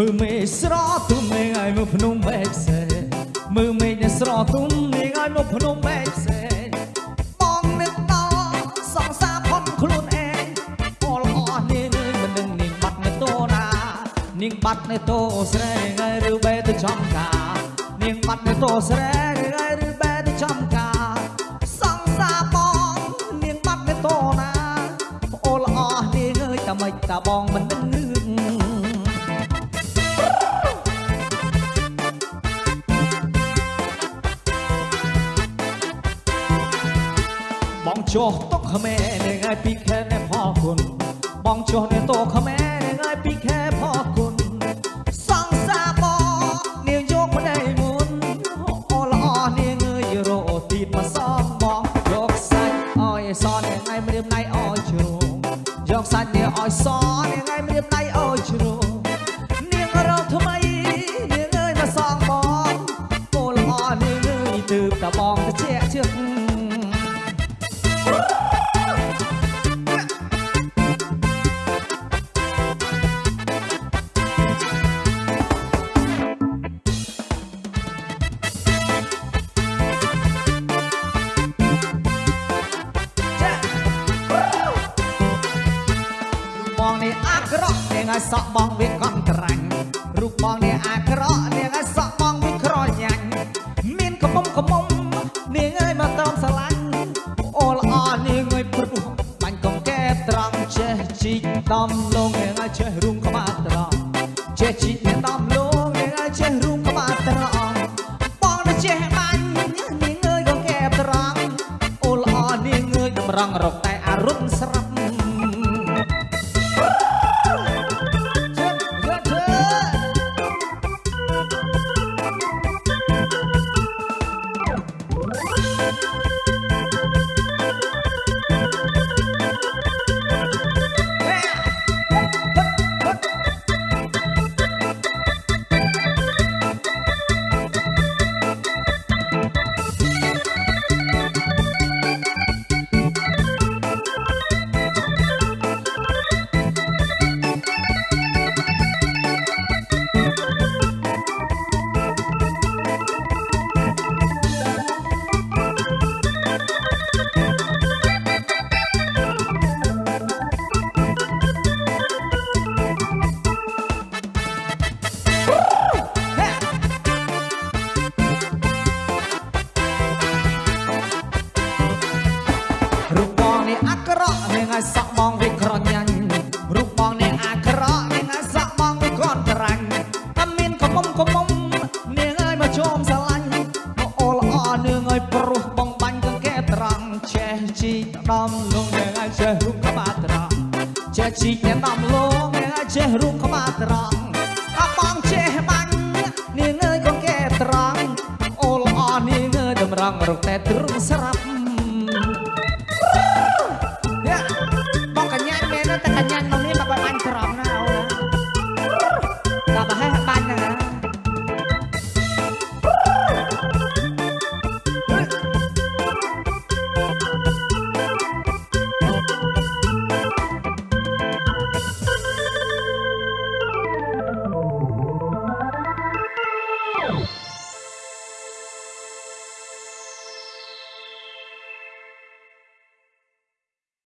មើលមេឃស្រទុំមេឃឲ្យមកភ្នំមេឃផ្សេងមើលមេឃនេះស្រទុំមេឃឲ្យមកភ្នំមេឃផ្សេងបងនឹកដល់សង្សារផុតខ្លួនឯងអលអស់នាងអើយមិនដឹងនាងបាត់នៅតូណានាងបាត់នៅតូស្រែងហើយឬបែទៅចំការនាងបាត់នៅតូស្រែងហើយឬបែទៅចំការសង្សារបងនាងបាត់នៅតូណាអលអស់នាងអើយតែមិនតាបងមិនដឹង បងចុះតុកខ្មែរនឹងឲ្យពីខែណែផលគុណបងចុះនៅតោខ្មែរនឹងឲ្យពីខែផលគុណសង្សារបងនាងយកប្តីមុនអូល្អនាងអើយរកទីមកសំបងយកសាច់ឲ្យសនាងឲ្យម្រាមដៃឲ្យជ្រុងយកសាច់នាងឲ្យសនាងឲ្យម្រាមដៃឲ្យជ្រុងនាងរកថ្មីនាងអើយមកសងបងអូល្អនាងអើយទើបតែបងទៅជាជឹករូប ឲ្យសក់បងវាកំក្រាញ់រូបបងនេះអាក្រក់នាងឲ្យសក់បងវាក្រញាញ់មានកំមុំកំមុំនាងអើយមកត្រង់ស្រឡាញ់អូល្អនាងអើយព្រោះបាញ់កងកែត្រង់ចេះជីកដំលងនាងឲ្យចេះរុំក្បាលត្រង់ចេះជីកនាងដំលងនាងឲ្យចេះរុំក្បាលត្រង់បងទៅចេះបាញ់នាងអើយកងកែត្រង់អូល្អនាងអើយតម្រង់រក ក់នាងឲ្យសក់បងវាក្រញាញ់រូបបងនេះអាក្រក់នាងឲ្យសក់បងវាក្រក្រាញ់តែមានកំមុំកំមុំនាងឲ្យមកជុំស្រឡាញ់មកអូល្អនាងឲ្យព្រោះបងបាញ់កង្កែត្រង់ចេះជីកដំលងនាងឲ្យចេះរូបក្បាលត្រង់ចេះជីកអ្នកដំលងនាងឲ្យចេះរូបក្បាលត្រង់អបងចេះបាញ់នាងអើយកង្កែត្រង់អូល្អនាងអើយតម្រង់រកតែទ្រង់ស្រាប់